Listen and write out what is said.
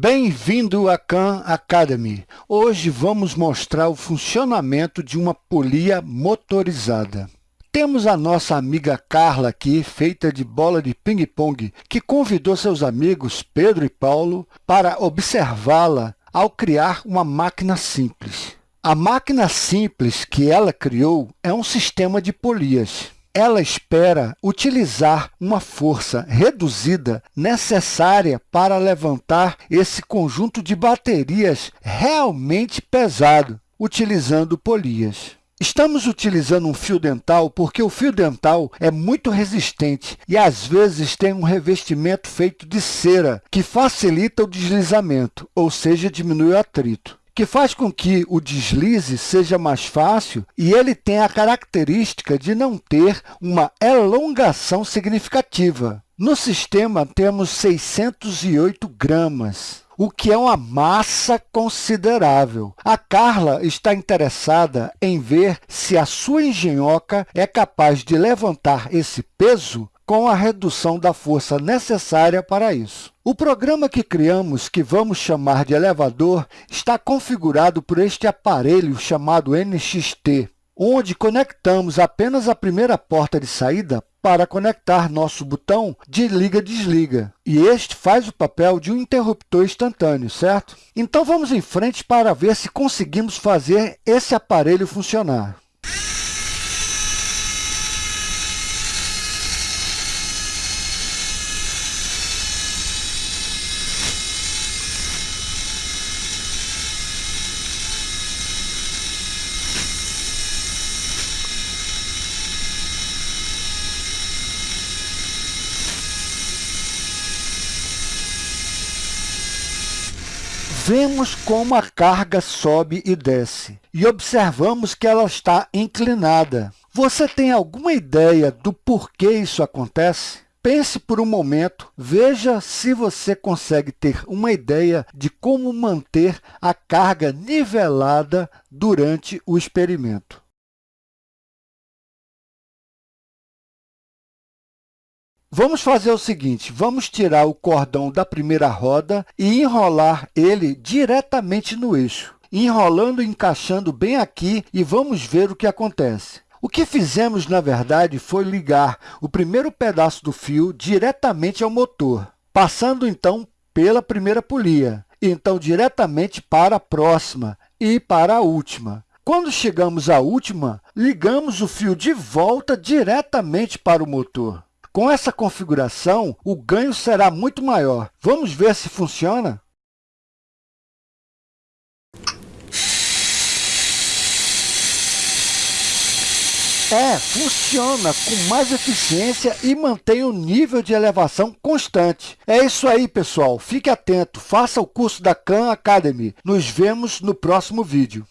Bem-vindo à Khan Academy. Hoje vamos mostrar o funcionamento de uma polia motorizada. Temos a nossa amiga Carla aqui, feita de bola de ping-pong, que convidou seus amigos Pedro e Paulo para observá-la ao criar uma máquina simples. A máquina simples que ela criou é um sistema de polias ela espera utilizar uma força reduzida necessária para levantar esse conjunto de baterias realmente pesado, utilizando polias. Estamos utilizando um fio dental porque o fio dental é muito resistente e, às vezes, tem um revestimento feito de cera, que facilita o deslizamento, ou seja, diminui o atrito que faz com que o deslize seja mais fácil e ele tem a característica de não ter uma elongação significativa. No sistema, temos 608 gramas, o que é uma massa considerável. A Carla está interessada em ver se a sua engenhoca é capaz de levantar esse peso com a redução da força necessária para isso. O programa que criamos, que vamos chamar de elevador, está configurado por este aparelho chamado NXT, onde conectamos apenas a primeira porta de saída para conectar nosso botão de liga-desliga. E este faz o papel de um interruptor instantâneo, certo? Então, vamos em frente para ver se conseguimos fazer esse aparelho funcionar. Vemos como a carga sobe e desce e observamos que ela está inclinada. Você tem alguma ideia do porquê isso acontece? Pense por um momento, veja se você consegue ter uma ideia de como manter a carga nivelada durante o experimento. Vamos fazer o seguinte, vamos tirar o cordão da primeira roda e enrolar ele diretamente no eixo, enrolando e encaixando bem aqui e vamos ver o que acontece. O que fizemos, na verdade, foi ligar o primeiro pedaço do fio diretamente ao motor, passando, então, pela primeira polia, então diretamente para a próxima e para a última. Quando chegamos à última, ligamos o fio de volta diretamente para o motor. Com essa configuração, o ganho será muito maior. Vamos ver se funciona? É, funciona com mais eficiência e mantém o nível de elevação constante. É isso aí, pessoal. Fique atento, faça o curso da Khan Academy. Nos vemos no próximo vídeo.